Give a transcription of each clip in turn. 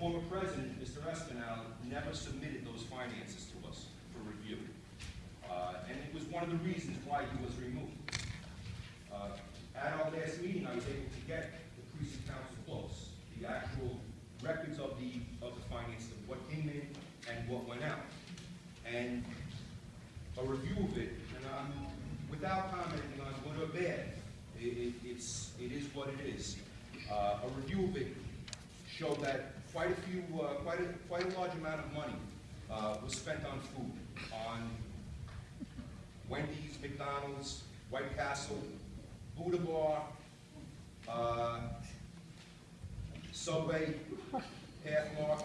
former president, Mr. Espinal, never submitted those finances to us for review. Uh, And it was one of the reasons why he was removed. Uh, At our last meeting, I was able to get the precinct council close, the actual records of the, of the finances, of what came in and what went out. And a review of it, and I'm, without commenting on good or bad, it, it, it's, it is what it is. Uh, a review of it showed that quite a few, uh, quite, a, quite a large amount of money uh, was spent on food, on Wendy's, McDonald's, White Castle, Buddha Bar, uh, Subway, Pathmark,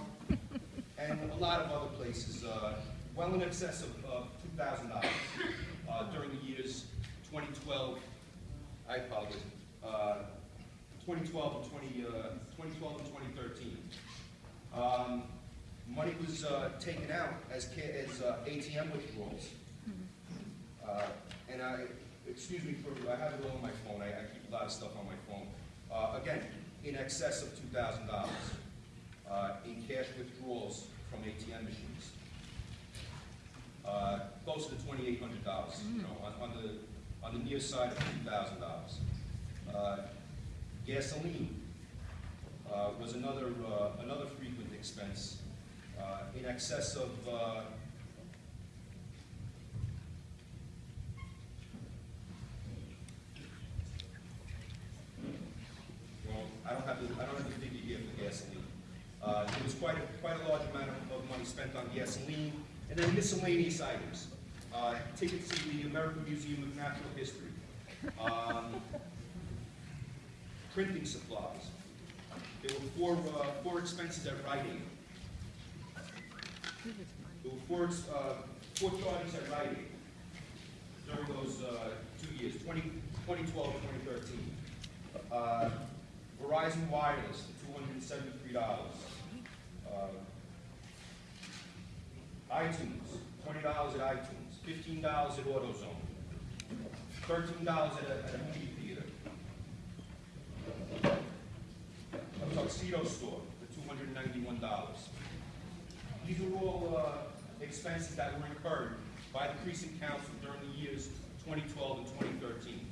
and a lot of other places, uh, well in excess of uh, $2,000 during the years 2012, I apologize, uh, 2012 and 20, uh, 2012 money was, uh, taken out as as, uh, ATM withdrawals. Uh, and I, excuse me for, I have it all on my phone, I, I keep a lot of stuff on my phone. Uh, again, in excess of two thousand dollars, uh, in cash withdrawals from ATM machines. Uh, close to twenty-eight hundred dollars, you know, on, on the, on the near side of two thousand dollars. Uh, Gasoline, was another, another frequent expense, in excess of, uh, Well, I don't have the, I don't have the figure here for gasoline. Uh, there was quite a, quite a large amount of, of money spent on gasoline, and then miscellaneous items. Uh, tickets to the American Museum of Natural History. Um, printing supplies. There were four, uh, four expenses at Aid. The were uh, 14 audits at writing during those uh, two years, 20, 2012 2013. Uh, Verizon Wireless, $273. Uh, iTunes, $20 at iTunes, $15 at AutoZone, $13 at a, at a movie theater. A tuxedo store for $291. These usual uh, expenses that were incurred by the precinct council during the years 2012 and 2013.